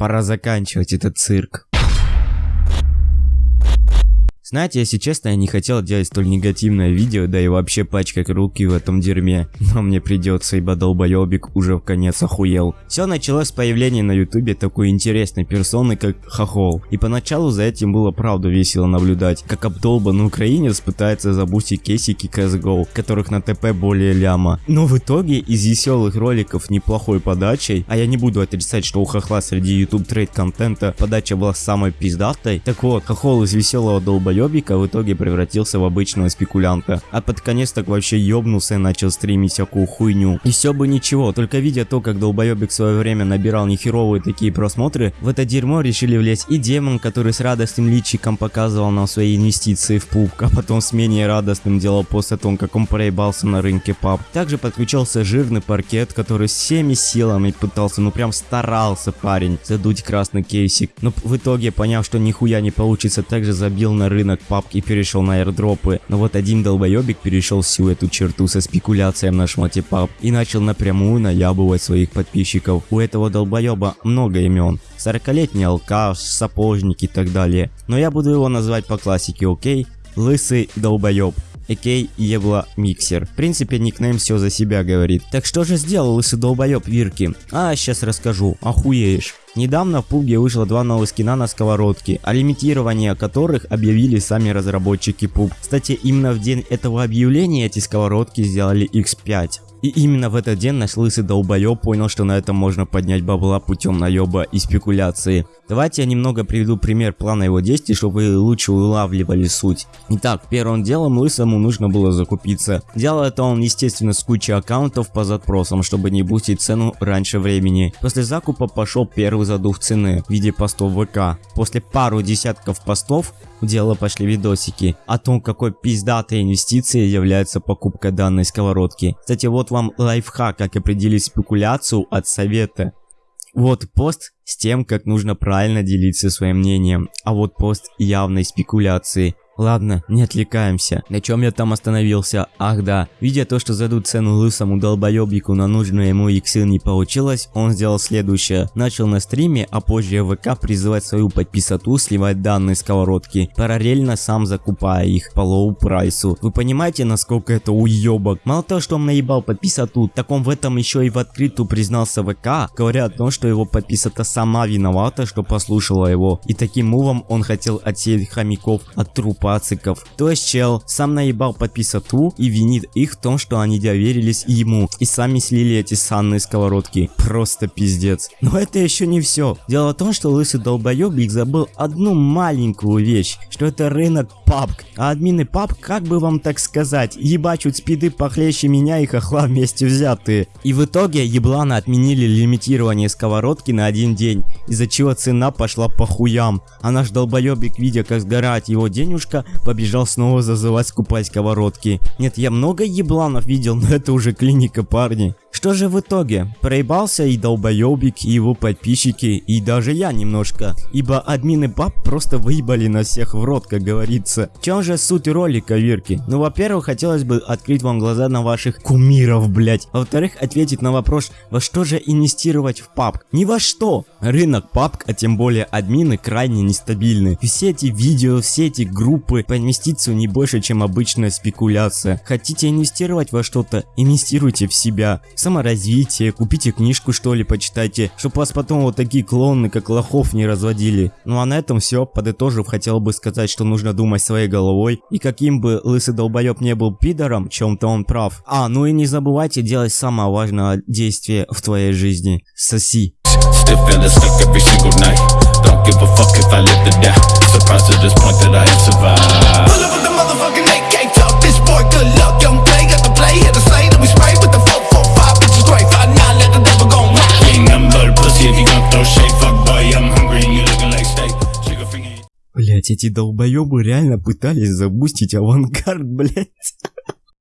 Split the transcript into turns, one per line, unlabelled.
Пора заканчивать этот цирк. Знаете, если честно, я не хотел делать столь негативное видео, да и вообще пачкать руки в этом дерьме. Но мне придется, ибо долбоебик уже в конец охуел. Все началось с появления на ютубе такой интересной персоны, как Хохол. И поначалу за этим было правда весело наблюдать, как обдолбанный украинец пытается забустить кейсики CSGO, которых на ТП более ляма. Но в итоге из веселых роликов неплохой подачей, а я не буду отрицать, что у Хохла среди YouTube трейд контента подача была самой пиздатой, так вот, Хохол из веселого долбоеба долбоебика в итоге превратился в обычного спекулянта. А под конец так вообще ёбнулся и начал стримить всякую хуйню. И все бы ничего, только видя то, как долбоебик в свое время набирал нехеровые такие просмотры, в это дерьмо решили влезть и демон, который с радостным личиком показывал нам свои инвестиции в пуб, а потом с менее радостным делал пост о том, как он проебался на рынке паб. Также подключался жирный паркет, который всеми силами пытался, ну прям старался парень задуть красный кейсик. Но в итоге, поняв, что нихуя не получится, также забил на рынок рынок папки и перешел на airdропы, но вот один долбоебик перешел всю эту черту со спекуляцией на шмоте пап и начал напрямую наябывать своих подписчиков. У этого долбоеба много имен. 40-летний алкаш, сапожник и так далее. Но я буду его называть по классике, окей? Лысый долбоеб. Экей Евла Миксер. В принципе, никнейм все за себя говорит. Так что же сделал лысый долбоеб Вирки? А, сейчас расскажу. Охуеешь. Недавно в PUBG вышло два новых скина на сковородке, о лимитировании которых объявили сами разработчики PUBG. Кстати, именно в день этого объявления эти сковородки сделали X5. И именно в этот день наш лысый долбоеб понял, что на этом можно поднять бабла путем наеба и спекуляции. Давайте я немного приведу пример плана его действий, чтобы вы лучше улавливали суть. Итак, первым делом лысому нужно было закупиться. Делал это он естественно с кучей аккаунтов по запросам, чтобы не бустить цену раньше времени. После закупа пошел первый задув цены в виде постов ВК. После пару десятков постов в дело пошли видосики о том, какой пиздатой инвестицией является покупка данной сковородки. Кстати, вот вам лайфхак, как определить спекуляцию от совета. Вот пост с тем, как нужно правильно делиться своим мнением, а вот пост явной спекуляции. Ладно, не отвлекаемся. На чем я там остановился? Ах да. Видя то, что задуть цену лысому долбоебику на нужную ему иксы не получилось, он сделал следующее. Начал на стриме, а позже в ВК призывать свою подписоту сливать данные сковородки, параллельно сам закупая их по low price у. Вы понимаете, насколько это уебок? Мало того, что он наебал подписоту, так он в этом еще и в открытую признался ВК, говоря о том, что его подписата сама виновата, что послушала его. И таким мувом он хотел отсеять хомяков от трупа пациков. То есть чел сам наебал подписату и винит их в том, что они доверились ему и сами слили эти санные сковородки. Просто пиздец. Но это еще не все. Дело в том, что лысый долбоебик забыл одну маленькую вещь, что это рынок папк. А админы пап, как бы вам так сказать, ебачут спиды похлеще меня и хохла вместе взятые. И в итоге ебланы отменили лимитирование сковородки на один день, из-за чего цена пошла по хуям. А наш долбоебик, видя как сгорает его денежка, побежал снова зазывать скупать сковородки. Нет, я много ебланов видел, но это уже клиника, парни. Что же в итоге? Проебался и долбоебик, и его подписчики, и даже я немножко. Ибо админы баб просто выебали на всех в рот, как говорится. В чем же суть ролика, Вирки? Ну, во-первых, хотелось бы открыть вам глаза на ваших кумиров, блять. Во-вторых, ответить на вопрос, во что же инвестировать в паб? Ни во что. Рынок паб, а тем более админы, крайне нестабильны. Все эти видео, все эти группы по инвестицию не больше, чем обычная спекуляция. Хотите инвестировать во что-то? Инвестируйте в себя саморазвитие, купите книжку что ли, почитайте, чтобы вас потом вот такие клоны, как лохов, не разводили. Ну а на этом все, подытожив, хотел бы сказать, что нужно думать своей головой, и каким бы лысый долбоеб не был пидором, чем-то он прав. А, ну и не забывайте делать самое важное действие в твоей жизни. Соси. Surprised to this point that I have survived Pull up with the motherfucking AK, talk this boy, good luck, эти долбоебы реально пытались забустить авангард, блять.